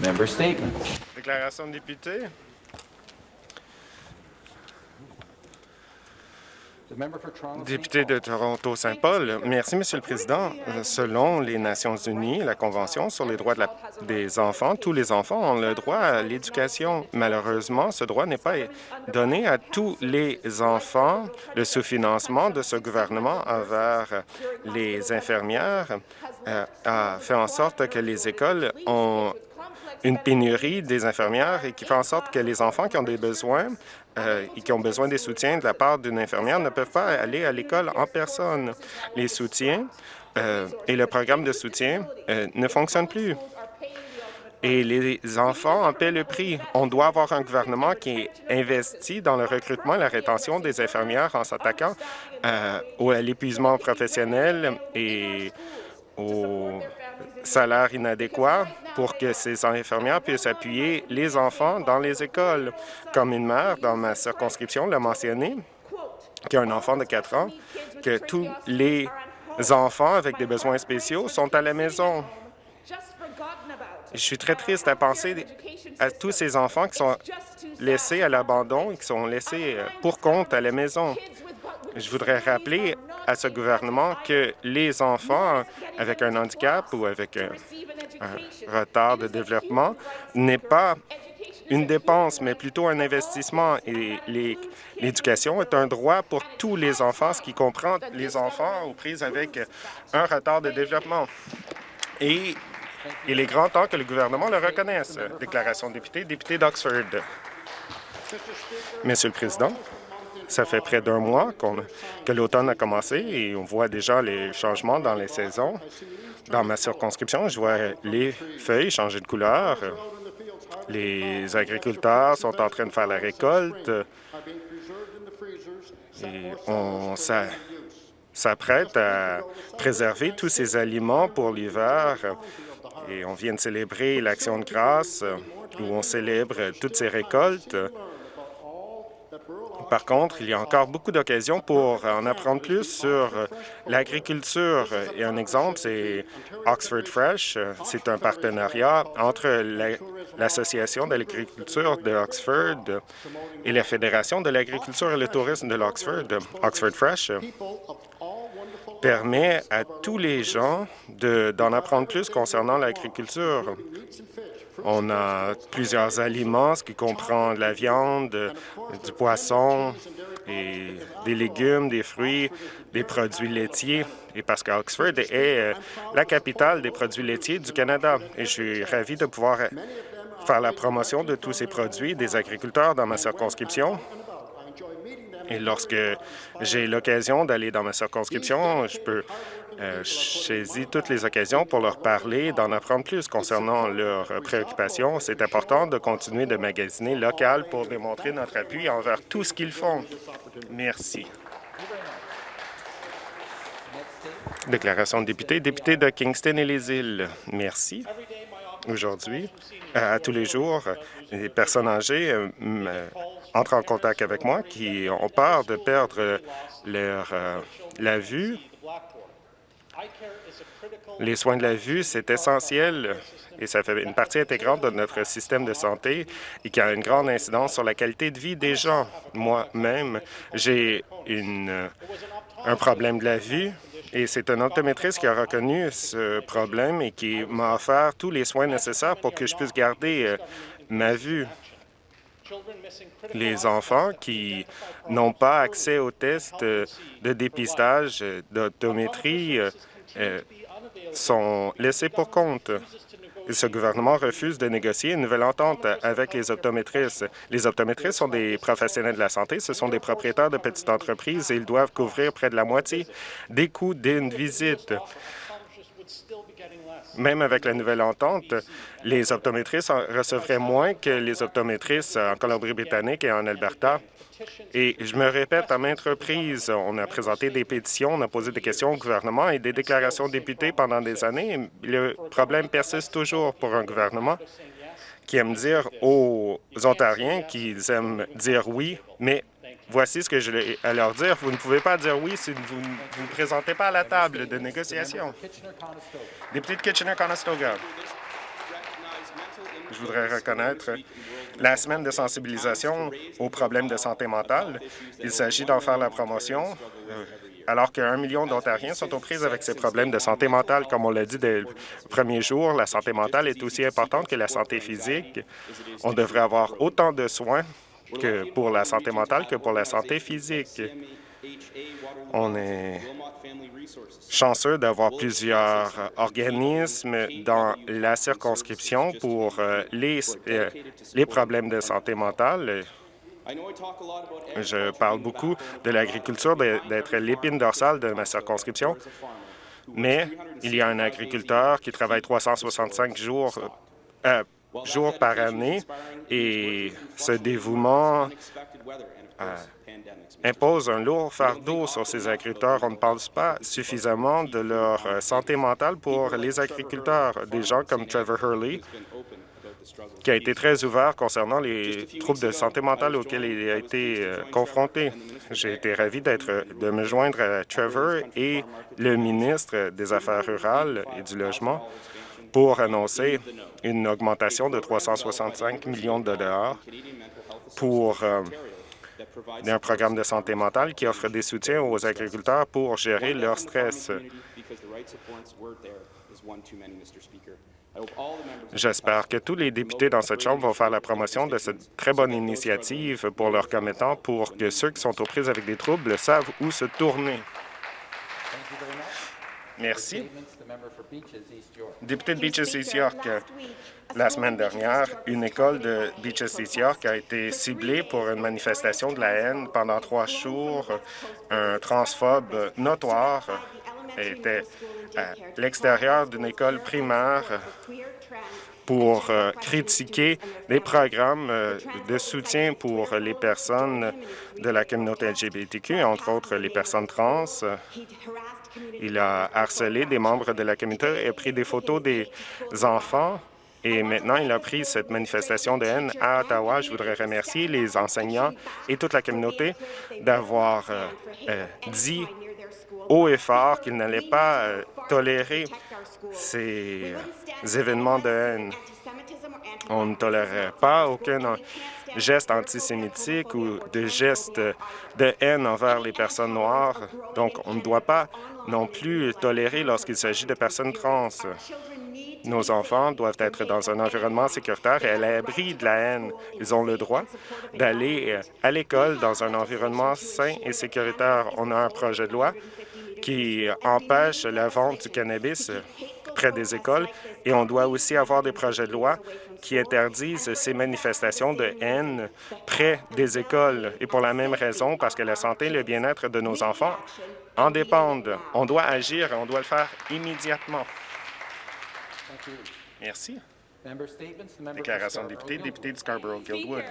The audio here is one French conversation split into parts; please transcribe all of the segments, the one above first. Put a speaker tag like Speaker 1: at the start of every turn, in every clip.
Speaker 1: Member statement.
Speaker 2: Déclaration de député. Député de Toronto-Saint-Paul, merci, Monsieur le Président. Selon les Nations unies, la Convention sur les droits des enfants, tous les enfants ont le droit à l'éducation. Malheureusement, ce droit n'est pas donné à tous les enfants. Le sous-financement de ce gouvernement envers les infirmières euh, a fait en sorte que les écoles ont une pénurie des infirmières et qui fait en sorte que les enfants qui ont des besoins euh, et qui ont besoin des soutiens de la part d'une infirmière ne peuvent pas aller à l'école en personne. Les soutiens euh, et le programme de soutien euh, ne fonctionnent plus. Et les enfants en paient le prix. On doit avoir un gouvernement qui investit dans le recrutement et la rétention des infirmières en s'attaquant à l'épuisement professionnel et au salaire inadéquat pour que ces infirmières puissent appuyer les enfants dans les écoles. Comme une mère dans ma circonscription l'a mentionné, qui a un enfant de 4 ans, que tous les enfants avec des besoins spéciaux sont à la maison. Je suis très triste à penser à tous ces enfants qui sont laissés à l'abandon, qui sont laissés euh, pour compte à la maison. Je voudrais rappeler à ce gouvernement que les enfants avec un handicap ou avec un, retard de développement n'est pas une dépense, mais plutôt un investissement. Et l'éducation est un droit pour tous les enfants, ce qui comprend les enfants aux prises avec un retard de développement. Et il est grand temps que le gouvernement le reconnaisse. Déclaration de député, député d'Oxford. Monsieur le Président, ça fait près d'un mois que l'automne a commencé et on voit déjà les changements dans les saisons. Dans ma circonscription, je vois les feuilles changer de couleur. Les agriculteurs sont en train de faire la récolte et on s'apprête à préserver tous ces aliments pour l'hiver. Et on vient de célébrer l'Action de grâce où on célèbre toutes ces récoltes. Par contre, il y a encore beaucoup d'occasions pour en apprendre plus sur l'agriculture. Et un exemple, c'est Oxford Fresh. C'est un partenariat entre l'Association de l'agriculture de Oxford et la Fédération de l'agriculture et le tourisme de l'Oxford. Oxford Fresh permet à tous les gens d'en apprendre plus concernant l'agriculture. On a plusieurs aliments, ce qui comprend de la viande, du poisson, des légumes, des fruits, des produits laitiers. Et parce qu'Oxford est euh, la capitale des produits laitiers du Canada. Et je suis ravi de pouvoir faire la promotion de tous ces produits des agriculteurs dans ma circonscription. Et lorsque j'ai l'occasion d'aller dans ma circonscription, je peux euh, toutes les occasions pour leur parler, d'en apprendre plus concernant leurs préoccupations. C'est important de continuer de magasiner local pour démontrer notre appui envers tout ce qu'ils font. Merci. Déclaration de député. Député de Kingston et les îles. Merci. Aujourd'hui, à tous les jours, les personnes âgées euh, entrent en contact avec moi qui ont peur de perdre leur, euh, la vue. Les soins de la vue, c'est essentiel et ça fait une partie intégrante de notre système de santé et qui a une grande incidence sur la qualité de vie des gens. Moi-même, j'ai un problème de la vue et c'est un optométriste qui a reconnu ce problème et qui m'a offert tous les soins nécessaires pour que je puisse garder euh, ma vue les enfants qui n'ont pas accès aux tests de dépistage d'optométrie euh, sont laissés pour compte. Ce gouvernement refuse de négocier une nouvelle entente avec les optométristes. Les optométristes sont des professionnels de la santé, ce sont des propriétaires de petites entreprises et ils doivent couvrir près de la moitié des coûts d'une visite. Même avec la nouvelle entente, les optométristes recevraient moins que les optométristes en Colombie-Britannique et en Alberta. Et je me répète à maintes reprises, on a présenté des pétitions, on a posé des questions au gouvernement et des déclarations de députés pendant des années. Le problème persiste toujours pour un gouvernement qui aime dire aux Ontariens qu'ils aiment dire oui, mais voici ce que je vais leur dire. Vous ne pouvez pas dire oui si vous ne vous présentez pas à la table de négociation. Député de Kitchener-Conestoga. Je voudrais reconnaître la semaine de sensibilisation aux problèmes de santé mentale. Il s'agit d'en faire la promotion euh, alors qu'un million d'Ontariens sont aux prises avec ces problèmes de santé mentale. Comme on l'a dit dès le premier jour, la santé mentale est aussi importante que la santé physique. On devrait avoir autant de soins que pour la santé mentale que pour la santé physique. On est chanceux d'avoir plusieurs organismes dans la circonscription pour euh, les, euh, les problèmes de santé mentale. Je parle beaucoup de l'agriculture, d'être l'épine dorsale de ma circonscription, mais il y a un agriculteur qui travaille 365 jours, euh, jours par année et ce dévouement euh, impose un lourd fardeau sur ces agriculteurs. On ne parle pas suffisamment de leur euh, santé mentale pour les agriculteurs. Des gens comme Trevor Hurley, qui a été très ouvert concernant les troubles de santé mentale auxquels il a été euh, confronté. J'ai été ravi d'être de me joindre à Trevor et le ministre des Affaires rurales et du Logement pour annoncer une augmentation de 365 millions de dollars pour euh, un programme de santé mentale qui offre des soutiens aux agriculteurs pour gérer leur stress. J'espère que tous les députés dans cette Chambre vont faire la promotion de cette très bonne initiative pour leurs commettants pour que ceux qui sont aux prises avec des troubles savent où se tourner. Merci. Député de Beaches East York, la semaine dernière, une école de Beaches East York a été ciblée pour une manifestation de la haine pendant trois jours. Un transphobe notoire était à l'extérieur d'une école primaire pour euh, critiquer les programmes euh, de soutien pour les personnes de la communauté LGBTQ, entre autres les personnes trans. Il a harcelé des membres de la communauté et pris des photos des enfants. Et maintenant, il a pris cette manifestation de haine à Ottawa. Je voudrais remercier les enseignants et toute la communauté d'avoir euh, dit haut et fort qu'il n'allait pas euh, tolérer ces événements de haine. On ne tolérerait pas aucun geste antisémitique ou de geste de haine envers les personnes noires. Donc, on ne doit pas non plus tolérer lorsqu'il s'agit de personnes trans. Nos enfants doivent être dans un environnement sécuritaire et à l'abri de la haine. Ils ont le droit d'aller euh, à l'école dans un environnement sain et sécuritaire. On a un projet de loi qui empêche la vente du cannabis près des écoles et on doit aussi avoir des projets de loi qui interdisent ces manifestations de haine près des écoles. Et pour la même raison, parce que la santé et le bien-être de nos enfants en dépendent. On doit agir et on doit le faire immédiatement. Merci. Déclaration de député, député de Scarborough-Guildwood.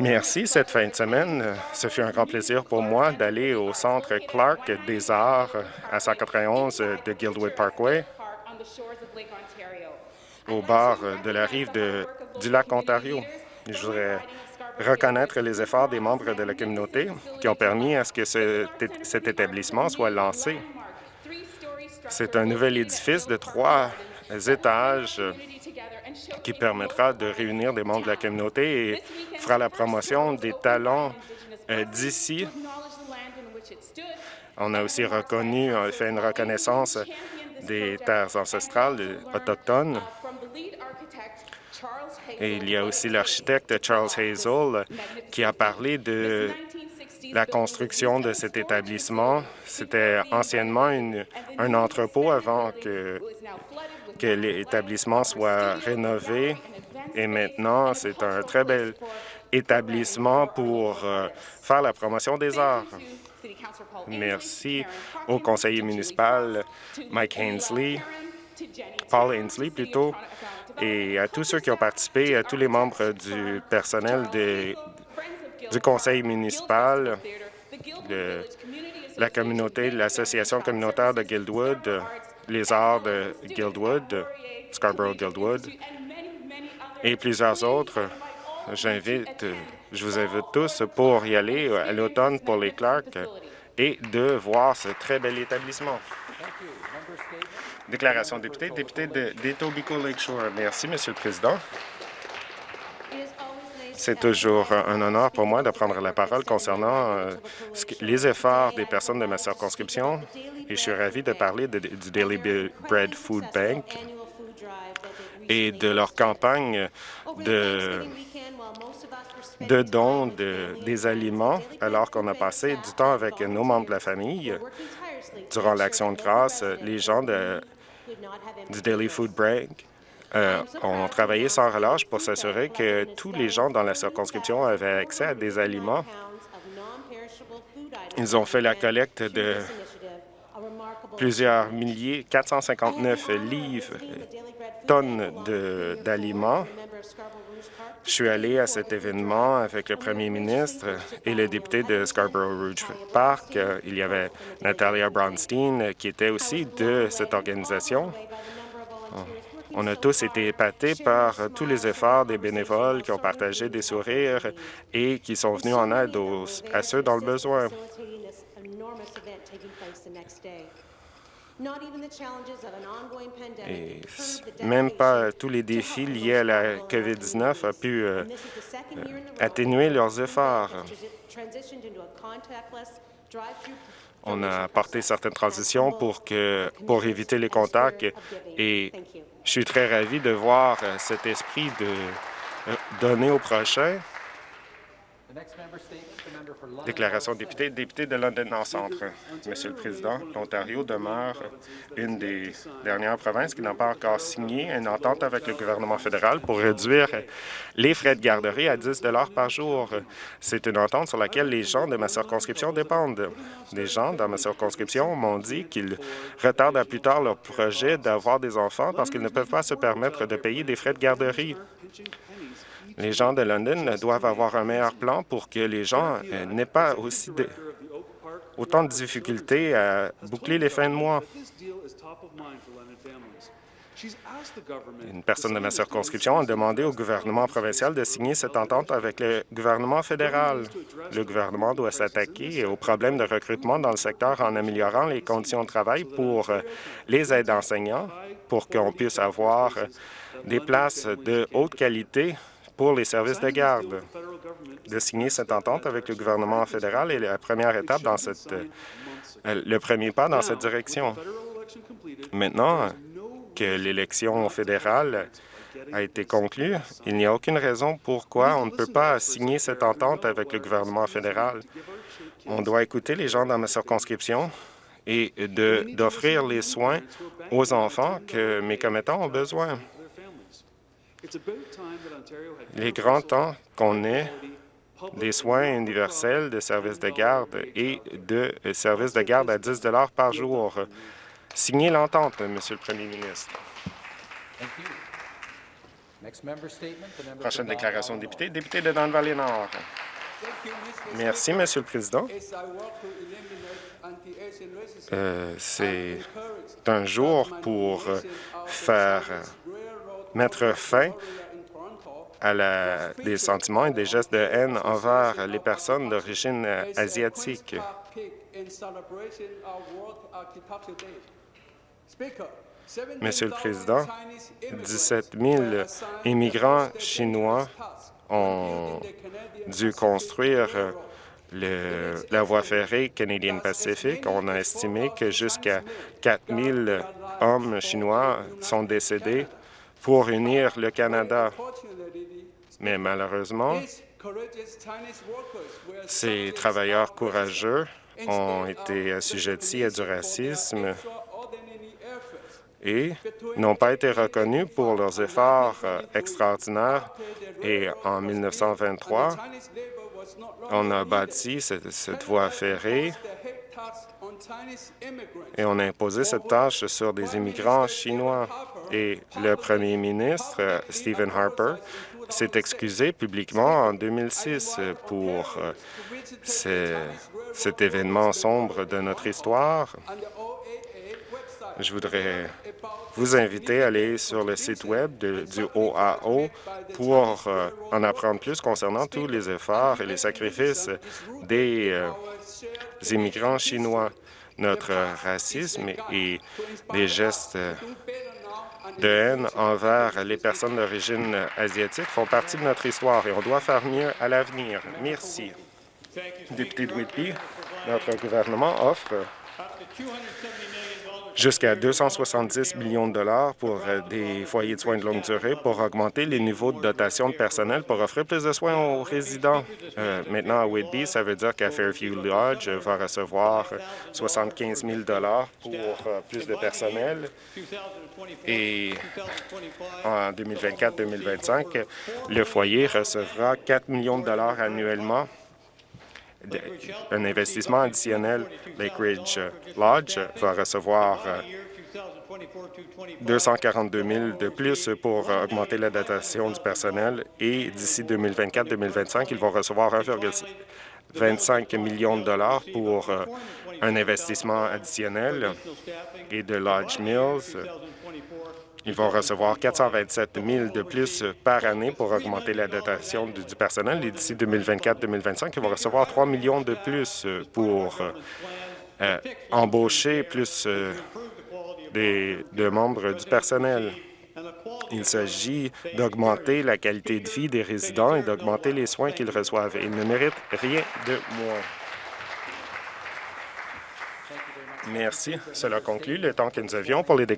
Speaker 2: Merci. Cette fin de semaine, ce fut un grand plaisir pour moi d'aller au Centre Clark des Arts à 191 de Guildwood Parkway, au bord de la rive du lac Ontario. Je voudrais reconnaître les efforts des membres de la communauté qui ont permis à ce que cet établissement soit lancé. C'est un nouvel édifice de trois étages qui permettra de réunir des membres de la communauté et fera la promotion des talents euh, d'ici. On a aussi reconnu, fait une reconnaissance des terres ancestrales autochtones. Et il y a aussi l'architecte Charles Hazel qui a parlé de la construction de cet établissement. C'était anciennement un entrepôt avant que que l'établissement soit rénové et maintenant c'est un très bel établissement pour euh, faire la promotion des arts. Merci au conseiller municipal Mike Ainsley, Paul Ainsley plutôt, et à tous ceux qui ont participé, à tous les membres du personnel du conseil municipal, de la communauté, l'association communautaire de Guildwood, les arts de Guildwood, Scarborough-Guildwood et plusieurs autres. J'invite, je vous invite tous pour y aller à l'automne pour les Clark et de voir ce très bel établissement. Déclaration de député, député d'Etobicoke Lakeshore. Merci, Monsieur le Président. C'est toujours un honneur pour moi de prendre la parole concernant euh, les efforts des personnes de ma circonscription et je suis ravi de parler du Daily Bread Food Bank et de leur campagne de, de dons des aliments alors qu'on a passé du temps avec nos membres de la famille. Durant l'Action de grâce, les gens de, du Daily Food Bank euh, ont travaillé sans relâche pour s'assurer que tous les gens dans la circonscription avaient accès à des aliments. Ils ont fait la collecte de plusieurs milliers, 459 livres, tonnes d'aliments. Je suis allé à cet événement avec le premier ministre et le député de Scarborough Rouge Park. Il y avait Natalia Brownstein qui était aussi de cette organisation. On a tous été épatés par tous les efforts des bénévoles qui ont partagé des sourires et qui sont venus en aide à ceux dans le besoin. Et même pas tous les défis liés à la COVID-19 ont pu euh, euh, atténuer leurs efforts. On a apporté certaines transitions pour, que, pour éviter les contacts et je suis très ravi de voir euh, cet esprit de donner au prochain. Déclaration député, député de London Nord Centre. Monsieur le Président, l'Ontario demeure une des dernières provinces qui n'a pas encore signé une entente avec le gouvernement fédéral pour réduire les frais de garderie à 10 par jour. C'est une entente sur laquelle les gens de ma circonscription dépendent. Les gens dans ma circonscription m'ont dit qu'ils retardent à plus tard leur projet d'avoir des enfants parce qu'ils ne peuvent pas se permettre de payer des frais de garderie. Les gens de London doivent avoir un meilleur plan pour que les gens euh, n'aient pas aussi autant de difficultés à boucler les fins de mois. Une personne de ma circonscription a demandé au gouvernement provincial de signer cette entente avec le gouvernement fédéral. Le gouvernement doit s'attaquer aux problèmes de recrutement dans le secteur en améliorant les conditions de travail pour euh, les aides enseignants, pour qu'on puisse avoir euh, des places de haute qualité pour les services de garde. De signer cette entente avec le gouvernement fédéral est la première étape dans cette, euh, le premier pas dans cette direction. Maintenant que l'élection fédérale a été conclue, il n'y a aucune raison pourquoi on ne peut pas signer cette entente avec le gouvernement fédéral. On doit écouter les gens dans ma circonscription et d'offrir les soins aux enfants que mes commettants ont besoin. Il est grand temps qu'on ait des soins universels, de services de garde et de services de garde à 10 par jour. Signez l'entente, Monsieur le Premier ministre. Prochaine déclaration de député, député de Don Valley Nord. Merci, Monsieur le Président. Euh, c'est un jour pour faire mettre fin à des sentiments et des gestes de haine envers les personnes d'origine asiatique. Monsieur le Président, 17 000 immigrants chinois ont dû construire le, la voie ferrée Canadian Pacific. On a estimé que jusqu'à 4 000 hommes chinois sont décédés pour unir le Canada. Mais malheureusement, ces travailleurs courageux ont été assujettis à du racisme et n'ont pas été reconnus pour leurs efforts euh, extraordinaires. Et en 1923, on a bâti cette, cette voie ferrée et on a imposé cette tâche sur des immigrants chinois. Et le premier ministre, Stephen Harper, s'est excusé publiquement en 2006 pour euh, cet événement sombre de notre histoire. Je voudrais vous inviter à aller sur le site Web du OAO pour euh, en apprendre plus concernant tous les efforts et les sacrifices des euh, immigrants chinois. notre racisme et des gestes de haine envers les personnes d'origine asiatique font partie de notre histoire et on doit faire mieux à l'avenir. Merci. Député de Whitby, notre gouvernement offre jusqu'à 270 millions de dollars pour euh, des foyers de soins de longue durée pour augmenter les niveaux de dotation de personnel pour offrir plus de soins aux résidents. Euh, maintenant, à Whitby, ça veut dire qu'à Fairview Lodge va recevoir 75 000 dollars pour euh, plus de personnel. Et en 2024-2025, le foyer recevra 4 millions de dollars annuellement un investissement additionnel. Lake Ridge Lodge va recevoir 242 000 de plus pour augmenter la dotation du personnel et d'ici 2024-2025, ils vont recevoir 1,25 million de dollars pour euh, un investissement additionnel et de Lodge Mills ils vont recevoir 427 000 de plus par année pour augmenter la dotation du, personnel. Et d'ici 2024-2025, ils vont recevoir 3 millions de plus pour euh, embaucher plus euh, de membres du personnel. Il s'agit d'augmenter la qualité de vie des résidents et d'augmenter les soins qu'ils reçoivent. Ils ne méritent rien de moins. Merci. Cela conclut le temps que nous avions pour les déclarations.